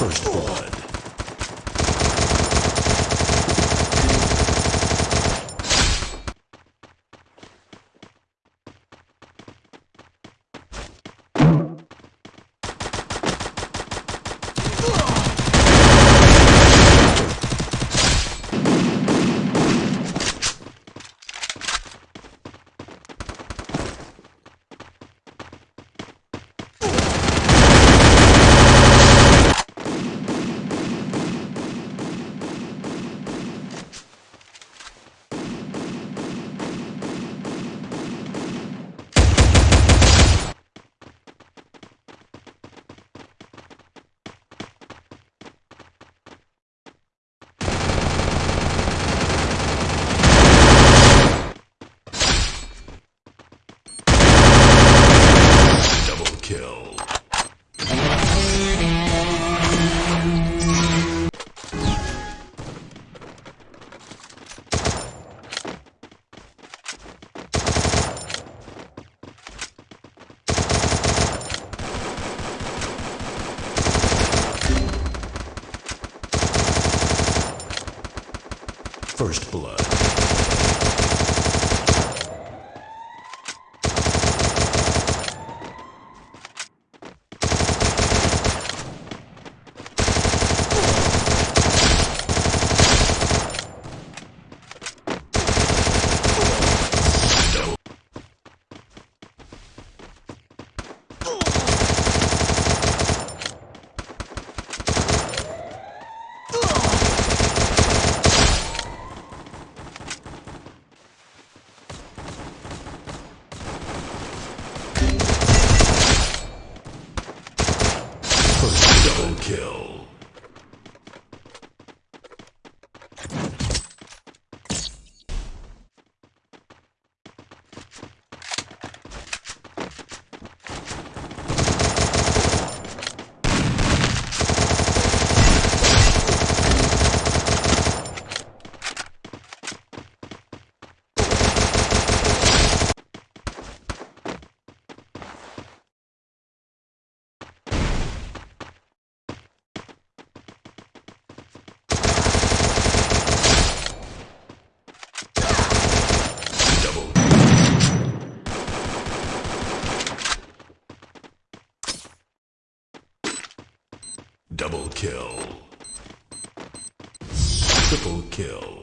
First blood. First blood. First double kill. Kill. Triple kill.